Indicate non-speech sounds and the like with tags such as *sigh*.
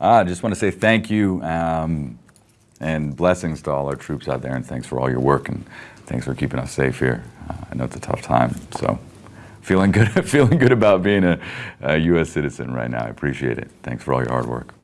Ah, I just want to say thank you um, and blessings to all our troops out there, and thanks for all your work and thanks for keeping us safe here. Uh, I know it's a tough time, so feeling good, *laughs* feeling good about being a, a U.S. citizen right now. I appreciate it. Thanks for all your hard work.